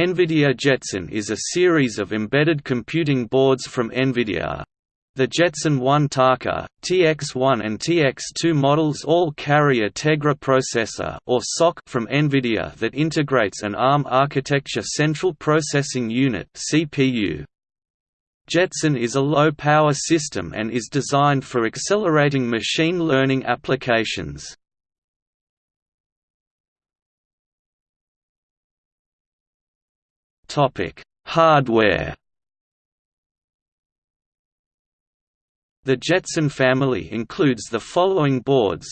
NVIDIA Jetson is a series of embedded computing boards from NVIDIA. The Jetson 1 Taka, TX1 and TX2 models all carry a Tegra processor or SoC from NVIDIA that integrates an ARM architecture central processing unit CPU. Jetson is a low-power system and is designed for accelerating machine learning applications. Topic: Hardware. The Jetson family includes the following boards.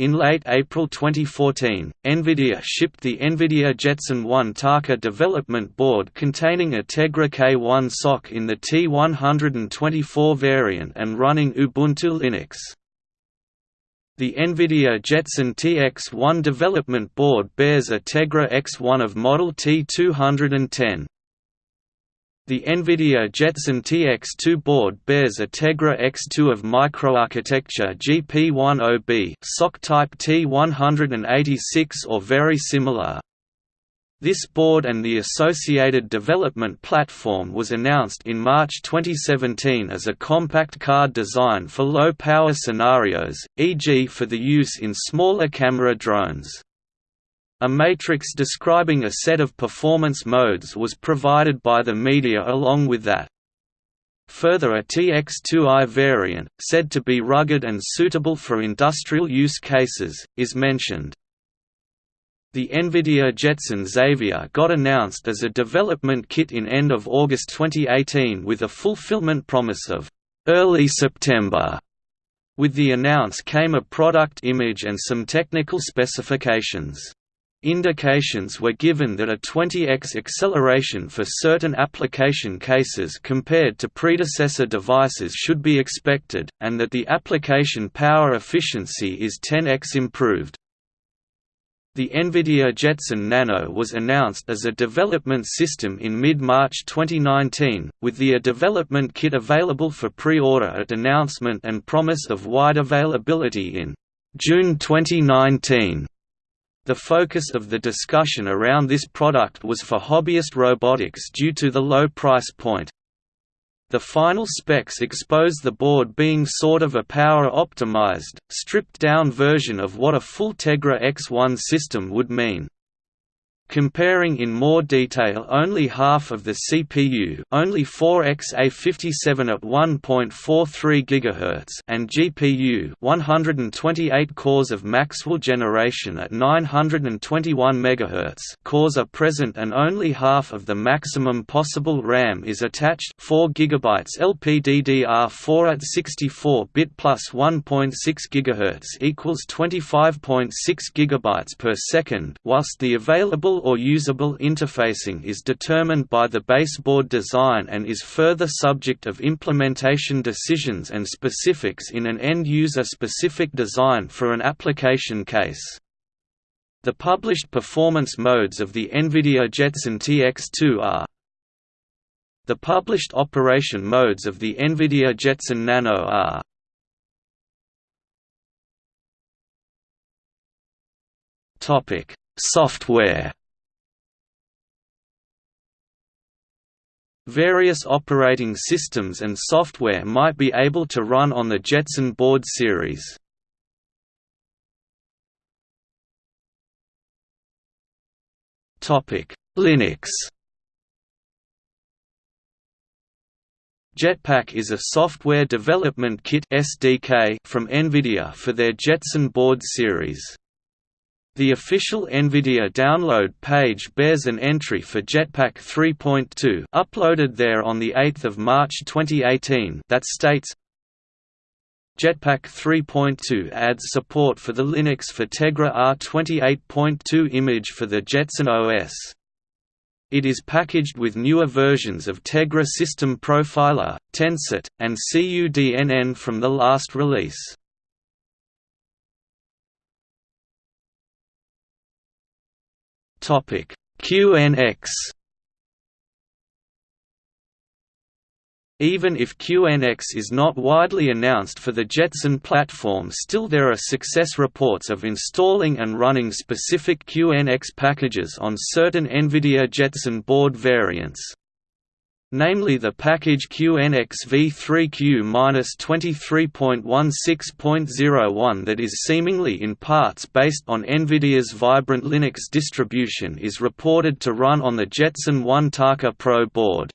In late April 2014, NVIDIA shipped the NVIDIA Jetson 1 Taka development board containing a Tegra K1 SoC in the T124 variant and running Ubuntu Linux. The NVIDIA Jetson TX1 development board bears a Tegra X1 of model T210. The NVIDIA Jetson TX2 board bears a Tegra X2 of microarchitecture GP10B SoC type T186 or very similar. This board and the associated development platform was announced in March 2017 as a compact card design for low-power scenarios, e.g. for the use in smaller camera drones. A matrix describing a set of performance modes was provided by the media along with that. Further a TX2i variant, said to be rugged and suitable for industrial use cases, is mentioned. The NVIDIA Jetson Xavier got announced as a development kit in end of August 2018 with a fulfillment promise of early September. With the announce came a product image and some technical specifications. Indications were given that a 20x acceleration for certain application cases compared to predecessor devices should be expected, and that the application power efficiency is 10x improved. The NVIDIA Jetson Nano was announced as a development system in mid-March 2019, with the A development kit available for pre-order at announcement and promise of wide availability in June 2019. The focus of the discussion around this product was for hobbyist robotics due to the low price point. The final specs expose the board being sort of a power-optimized, stripped-down version of what a full Tegra X1 system would mean. Comparing in more detail only half of the CPU only 4x-A57 at 1.43 GHz and GPU 128 cores of Maxwell generation at 921 MHz cores are present and only half of the maximum possible RAM is attached 4 GB LPDDR4 at 64-bit plus 1.6 GHz equals 25.6 GB per second whilst the available or usable interfacing is determined by the baseboard design and is further subject of implementation decisions and specifics in an end-user specific design for an application case. The published performance modes of the NVIDIA Jetson TX2 are The published operation modes of the NVIDIA Jetson Nano are Software Various operating systems and software might be able to run on the Jetson board series. Linux Jetpack is a software development kit SDK from NVIDIA for their Jetson board series. The official NVIDIA download page bears an entry for Jetpack 3.2 uploaded there on 8 March 2018 that states, Jetpack 3.2 adds support for the Linux for Tegra R28.2 image for the Jetson OS. It is packaged with newer versions of Tegra System Profiler, TensorRT, and CUDNN from the last release. Topic QNX Even if QNX is not widely announced for the Jetson platform still there are success reports of installing and running specific QNX packages on certain NVIDIA Jetson board variants. Namely the package QNX v3q-23.16.01 that is seemingly in parts based on NVIDIA's Vibrante Linux distribution is reported to run on the Jetson 1 Taka Pro board.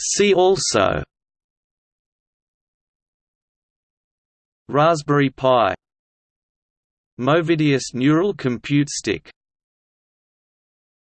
See also Raspberry Pi Movidius Neural Compute Stick